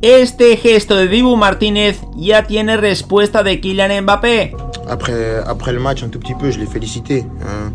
Este gesto de Dibu Martínez ya tiene respuesta de Kylian Mbappé. Après, après le match, un tout petit peu, je l'ai félicité. Hein,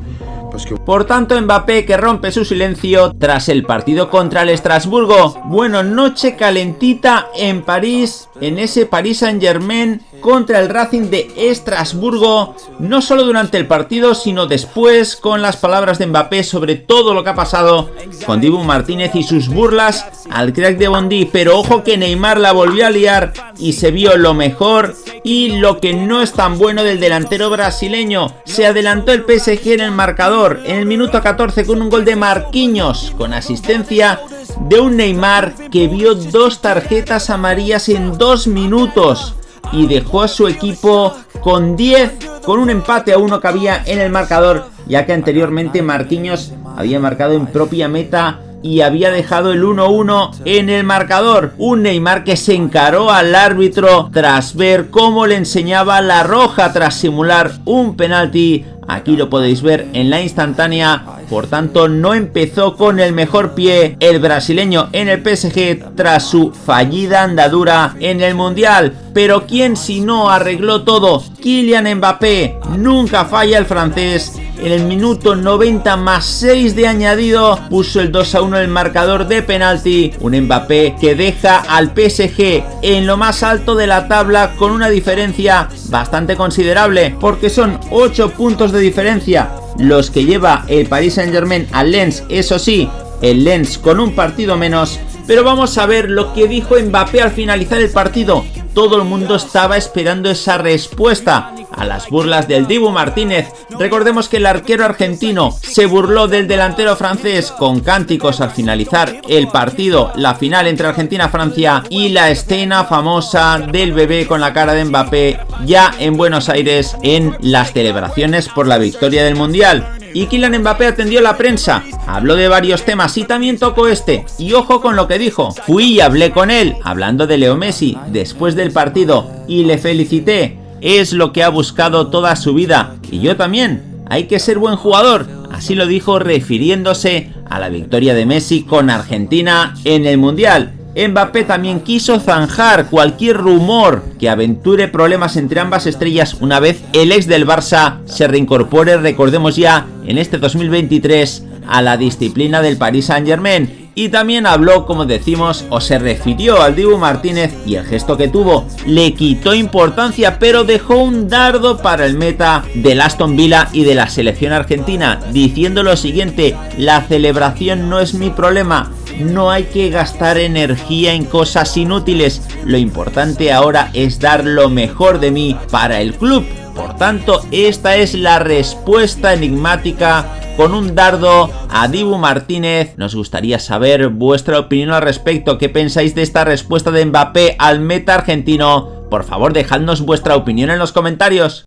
parce que... Por tanto, Mbappé que rompe su silencio tras el partido contra el Estrasburgo. Bueno, noche calentita en París, en ese Paris Saint Germain contra el Racing de Estrasburgo, no solo durante el partido, sino después con las palabras de Mbappé sobre todo lo que ha pasado con Dibu Martínez y sus burlas al crack de Bondi, pero ojo que Neymar la volvió a liar y se vio lo mejor y lo que no es tan bueno del delantero brasileño. Se adelantó el PSG en el marcador en el minuto 14 con un gol de Marquinhos con asistencia de un Neymar que vio dos tarjetas amarillas en dos minutos y dejó a su equipo con 10, con un empate a uno que había en el marcador, ya que anteriormente Marquinhos había marcado en propia meta y había dejado el 1-1 en el marcador. Un Neymar que se encaró al árbitro tras ver cómo le enseñaba la roja tras simular un penalti Aquí lo podéis ver en la instantánea, por tanto no empezó con el mejor pie el brasileño en el PSG tras su fallida andadura en el Mundial. Pero ¿quién si no arregló todo? Kylian Mbappé, nunca falla el francés en el minuto 90 más 6 de añadido puso el 2 a 1 el marcador de penalti. Un Mbappé que deja al PSG en lo más alto de la tabla con una diferencia bastante considerable porque son 8 puntos de diferencia los que lleva el Paris Saint Germain al Lens, eso sí, el Lens con un partido menos. Pero vamos a ver lo que dijo Mbappé al finalizar el partido. Todo el mundo estaba esperando esa respuesta a las burlas del Dibu Martínez. Recordemos que el arquero argentino se burló del delantero francés con cánticos al finalizar el partido, la final entre Argentina-Francia y la escena famosa del bebé con la cara de Mbappé ya en Buenos Aires en las celebraciones por la victoria del Mundial. Y Kylian Mbappé atendió la prensa, habló de varios temas y también tocó este. Y ojo con lo que dijo, fui y hablé con él, hablando de Leo Messi, después del partido, y le felicité es lo que ha buscado toda su vida. Y yo también. Hay que ser buen jugador. Así lo dijo refiriéndose a la victoria de Messi con Argentina en el Mundial. Mbappé también quiso zanjar cualquier rumor que aventure problemas entre ambas estrellas una vez el ex del Barça se reincorpore, recordemos ya, en este 2023 a la disciplina del Paris Saint Germain y también habló, como decimos, o se refirió al Dibu Martínez y el gesto que tuvo le quitó importancia, pero dejó un dardo para el meta del Aston Villa y de la selección argentina, diciendo lo siguiente, la celebración no es mi problema, no hay que gastar energía en cosas inútiles, lo importante ahora es dar lo mejor de mí para el club. Por tanto, esta es la respuesta enigmática con un dardo a Dibu Martínez. Nos gustaría saber vuestra opinión al respecto. ¿Qué pensáis de esta respuesta de Mbappé al meta argentino? Por favor, dejadnos vuestra opinión en los comentarios.